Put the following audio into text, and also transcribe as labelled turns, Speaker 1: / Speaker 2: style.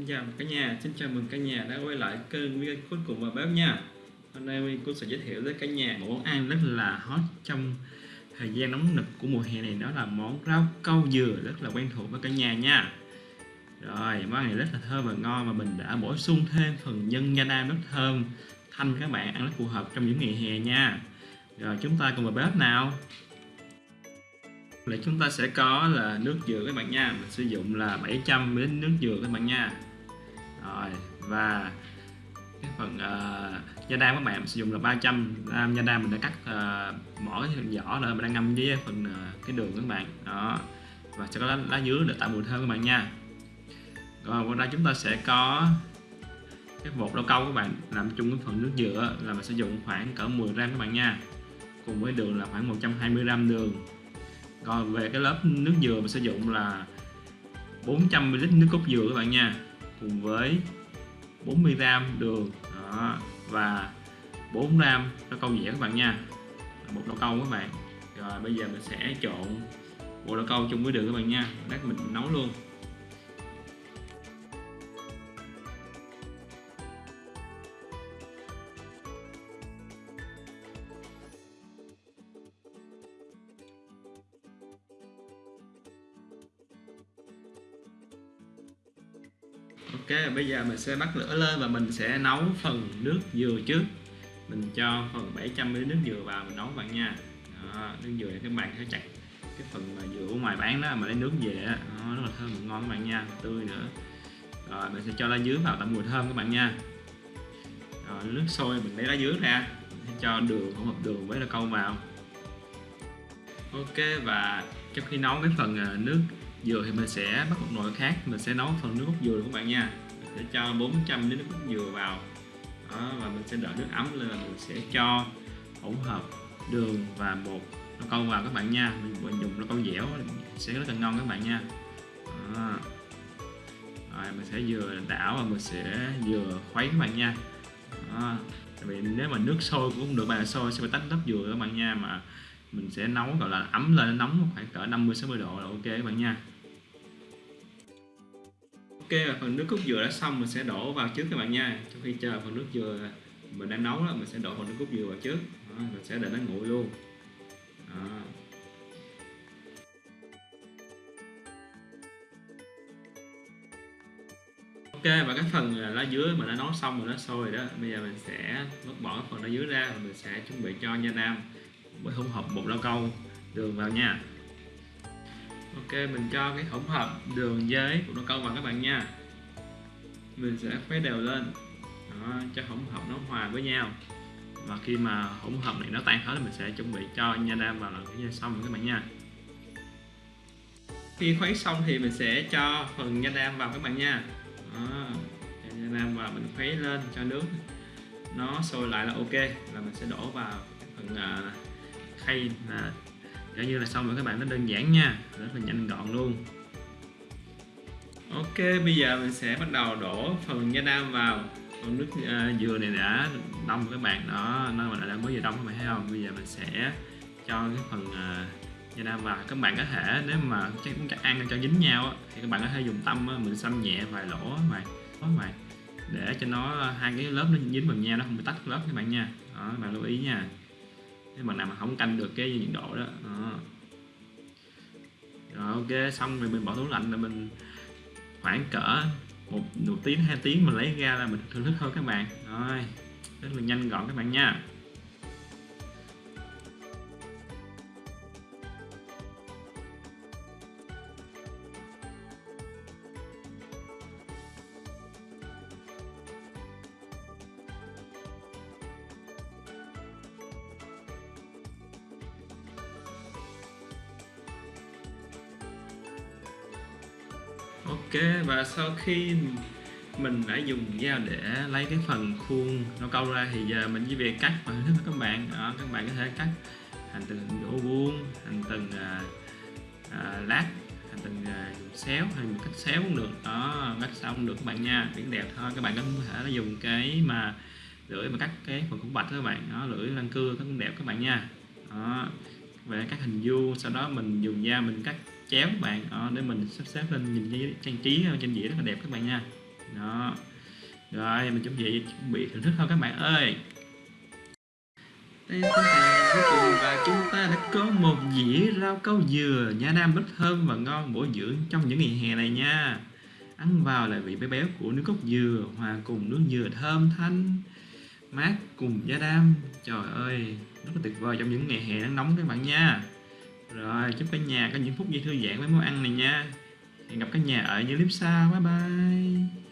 Speaker 1: Xin chào cả nhà, xin chào mừng cả nhà đã quay lại kênh video cuối cùng và bếp nha. Hôm nay mình cũng sẽ giới thiệu với cả nhà một món ăn rất là hot trong thời gian nóng nực của mùa hè này đó là món rau câu dừa rất là quen thuộc với cả nhà nha. Rồi, món này rất là thơm và ngon mà mình đã bổ sung thêm phần nhân nha nam rất thơm thanh các bạn ăn rất phù hợp trong những ngày hè nha. Rồi chúng ta cùng vào bếp nào. Là chúng ta sẽ có là nước dừa các bạn nha. Mình sử dụng là 700 ml nước dừa các bạn nha rồi và cái phần ờ, uh, da đam các bạn sử dụng là 300 gram da đam mình đã cắt uh, bỏ cái vỏ rồi mình đang ngâm với phần uh, cái đường các bạn. Đó và sẽ có lá, lá dứa để tạo mùi thơm các bạn nha. Rồi qua đây chúng ta sẽ có cái bột rau câu các bạn làm chung với phần nước dừa là mình sử dụng khoảng cỡ 10 gram các bạn nha. Cùng với đường là khoảng 120 gram đường. Còn về cái lớp nước dừa mình sử dụng là 400ml nước cốt dừa các bạn nha cùng với 40g đường. Đó, và 4 gram rau câu dẻ các bạn nha. Bột rau câu các bạn. Rồi bây giờ mình sẽ trộn bột rau câu chung với đường các bạn nha. Lát mình nấu luôn. Ok, bây giờ mình sẽ bắt lửa lên và mình sẽ nấu phần nước dừa trước. Mình cho phần 700ml nước dừa vào mình nấu bạn nha. Đó, Nước dừa các bạn sẽ chặt cái phần mà dừa ở ngoài bán đó mà lấy nước về đó, rất là thơm và ngon các bạn nha, tươi nữa. Rồi mình sẽ cho lá dứa vào tạo mùi thơm các bạn nha. Rồi nước sôi mình lấy lá dứa ra mình sẽ cho đường hỗn hợp đường với là câu vào. Ok và trong khi nấu cái phần à, nước dừa thì mình sẽ bắt một nồi khác mình sẽ nấu phần nước cốt dừa các bạn nha. Mình sẽ cho 400 ml nước cốt dừa vào. Đó, và mình sẽ đợi nước ấm lên là mình sẽ cho hỗn hợp đường và bột nó câu vào các bạn nha. Mình dùng nó câu dẻo sẽ rất là ngon các bạn nha. Đó. rồi mình sẽ vừa đảo và mình sẽ vừa khuấy các bạn nha. Đó. Tại vì nếu mà nước sôi cũng không được bạn sôi sẽ phải tách lớp dừa các bạn nha. Mà mình sẽ nấu gọi là ấm lên nóng khoảng cỡ 50 60 độ là ok các bạn nha. Ok phần nước cốt dừa đã xong mình sẽ đổ vào trước các bạn nha. Trong khi chờ phần nước dừa mình đang nấu đó mình sẽ đổ phần nước cốt dừa vào trước. Đó, mình sẽ để nó nguội luôn. Đó. Ok và cái phần lá dứa mình đã nấu xong rồi nó sôi rồi đó. Bây giờ mình sẽ vứt bỏ phần lá dứa ra và mình sẽ chuẩn bị cho nha nam. Với hỗn hợp bột rau câu. Đường vào nha ok mình cho cái hỗn hợp đường với của rau câu vào các bạn nha. Mình sẽ khuấy đều lên. Đó, cho hỗn hợp nó hòa với nhau. Và khi mà hỗn hợp này nó tan hết thì mình sẽ chuẩn bị cho nha đam vào lần thứ xong rồi các bạn nha. Khi khuấy xong thì mình sẽ cho phần nha đam vào các bạn nha. Đó, nha đam vào mình khuấy lên cho nước nó sôi lại là ok. Là mình sẽ đổ vào phần uh, khay là coi như là xong rồi các bạn nó đơn giản nha. Rất là nhanh gọn luôn. Ok bây giờ mình sẽ bắt đầu đổ phần nha đam vào. Con nước uh, dừa này đã đông các bạn đó. Nó mà đã mới vừa đông các bạn thấy không? Bây giờ mình sẽ cho cái phần à, uh, nha đam vào. Các bạn có thể nếu mà chắc chắc ăn cho dính nhau á, thì các bạn có thể dùng tâm á, mình xăm nhẹ vài lỗ mày lỗ mày để cho nó à, hai cái lớp nó dính vào nhau nó không bị tách lớp các bạn nha. Đó các bạn lưu ý nha nếu mà nào mà không canh được cái nhiệt độ đó, đó. rồi ok xong rồi mình bỏ tủ lạnh là mình khoảng cỡ một, một tiếng hai tiếng mình lấy ra là mình thưởng thức thôi các bạn. Rồi rất là nhanh gọn các bạn nha. Ok và sau khi mình đã dùng dao để lấy cái phần khuôn nó câu ra thì giờ mình chỉ việc cắt và thức các bạn. Đó, các bạn có thể cắt thành từng gỗ vuông thành từng à, à, lát thành từng à, xéo hay một cách xéo cũng được. Đó cắt xong được các bạn nha biển đẹp thôi. Các bạn có thể dùng cái mà lưỡi mà cắt cái phần khung bạch các bạn. Đó lưỡi răng cưa cũng đẹp các bạn nha. Đó về cắt hình vuông sau đó mình dùng dao mình cắt chéo các bạn. Đó, để mình sắp xếp lên nhìn cái trang trí ờ, trên dĩa rất là đẹp các bạn nha. Đó. Rồi mình chuẩn bị chuẩn bị thưởng thức thôi các bạn ơi. Và chúng ta đã có một dĩa rau câu dừa nha nam rất thơm và ngon bổ dưỡng trong những ngày hè này nha. Ăn vào là vị béo béo của nước cốt dừa hòa cùng nước dừa thơm thanh mát cùng da đam. Trời ơi rất là tuyệt vời trong những ngày hè nắng nóng các bạn nha rồi, chúc cả nhà có những phút giây thư giãn với món ăn này nha. Hẹn gặp cả nhà ở những clip sau. Bye bye.